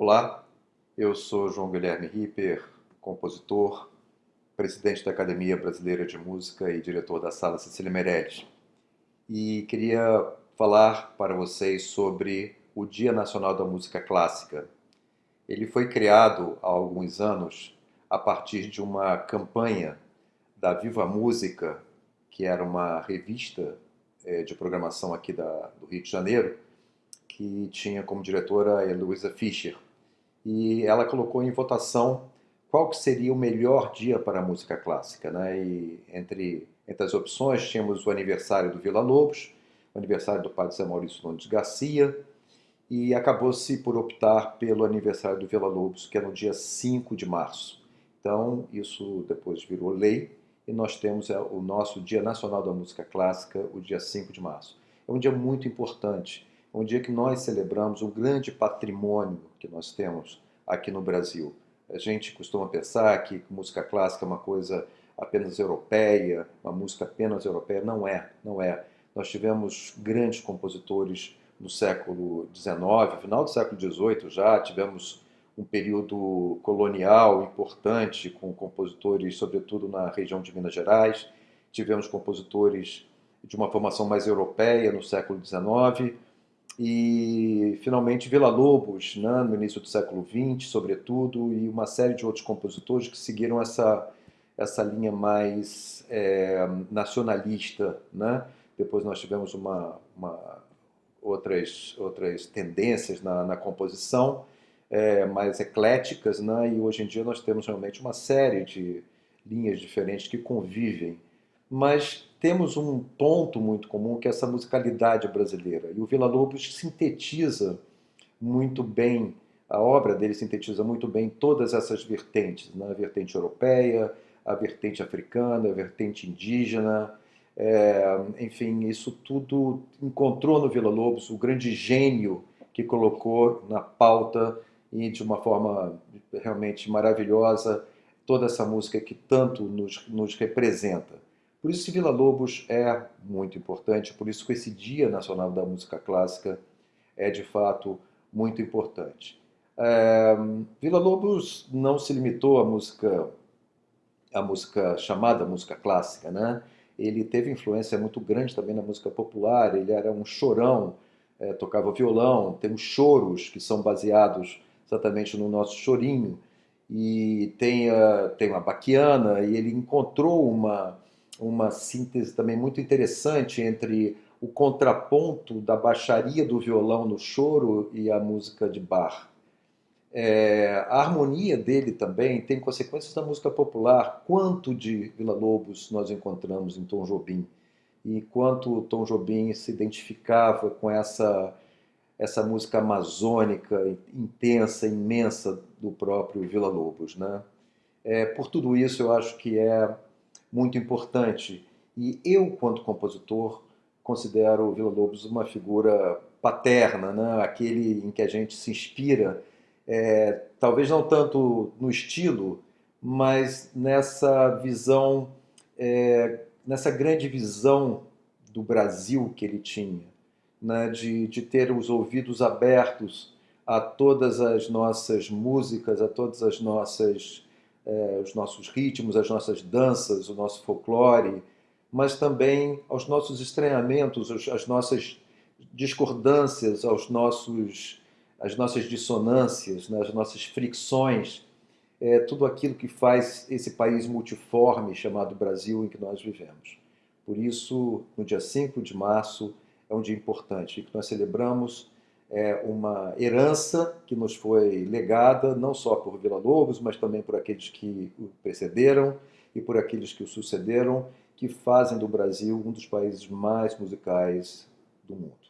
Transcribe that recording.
Olá, eu sou João Guilherme Ripper, compositor, presidente da Academia Brasileira de Música e diretor da Sala Cecília Meirelles. E queria falar para vocês sobre o Dia Nacional da Música Clássica. Ele foi criado há alguns anos a partir de uma campanha da Viva Música, que era uma revista eh, de programação aqui da, do Rio de Janeiro, que tinha como diretora a Heloísa Fischer e ela colocou em votação qual que seria o melhor dia para a música clássica. Né? E entre, entre as opções tínhamos o aniversário do Vila Lobos, o aniversário do padre Zé Maurício Nunes Garcia, e acabou-se por optar pelo aniversário do Vila Lobos, que é no dia 5 de março. Então, isso depois virou lei, e nós temos é, o nosso Dia Nacional da Música Clássica, o dia 5 de março. É um dia muito importante, um dia que nós celebramos o grande patrimônio que nós temos aqui no Brasil. A gente costuma pensar que música clássica é uma coisa apenas europeia, uma música apenas europeia. Não é, não é. Nós tivemos grandes compositores no século XIX, final do século XVIII já, tivemos um período colonial importante com compositores, sobretudo na região de Minas Gerais, tivemos compositores de uma formação mais europeia no século XIX, e finalmente Vila Lobos, né, no início do século XX, sobretudo, e uma série de outros compositores que seguiram essa, essa linha mais é, nacionalista. Né? Depois nós tivemos uma, uma, outras, outras tendências na, na composição, é, mais ecléticas, né? e hoje em dia nós temos realmente uma série de linhas diferentes que convivem mas temos um ponto muito comum que é essa musicalidade brasileira. E o Vila Lobos sintetiza muito bem, a obra dele sintetiza muito bem todas essas vertentes, né? a vertente europeia, a vertente africana, a vertente indígena, é, enfim, isso tudo encontrou no Vila Lobos o grande gênio que colocou na pauta e de uma forma realmente maravilhosa toda essa música que tanto nos, nos representa. Por isso Vila Lobos é muito importante, por isso que esse Dia Nacional da Música Clássica é de fato muito importante. É, Vila Lobos não se limitou à música, à música chamada música clássica, né? Ele teve influência muito grande também na música popular, ele era um chorão, é, tocava violão, tem os choros que são baseados exatamente no nosso chorinho, e tem, a, tem uma baquiana, e ele encontrou uma uma síntese também muito interessante entre o contraponto da baixaria do violão no choro e a música de bar. É, a harmonia dele também tem consequências da música popular. Quanto de Vila Lobos nós encontramos em Tom Jobim e quanto Tom Jobim se identificava com essa essa música amazônica, intensa, imensa do próprio Vila Lobos, né? É, por tudo isso, eu acho que é muito importante. E eu, quanto compositor, considero o Vila Lobos uma figura paterna, né? aquele em que a gente se inspira, é, talvez não tanto no estilo, mas nessa visão, é, nessa grande visão do Brasil que ele tinha, né? de, de ter os ouvidos abertos a todas as nossas músicas, a todas as nossas é, os nossos ritmos, as nossas danças, o nosso folclore, mas também aos nossos estranhamentos, às nossas discordâncias, aos nossos, às nossas dissonâncias, né, as nossas fricções, é, tudo aquilo que faz esse país multiforme chamado Brasil em que nós vivemos. Por isso, no dia 5 de março, é um dia importante, que nós celebramos é uma herança que nos foi legada não só por Vila Lobos, mas também por aqueles que o precederam e por aqueles que o sucederam, que fazem do Brasil um dos países mais musicais do mundo.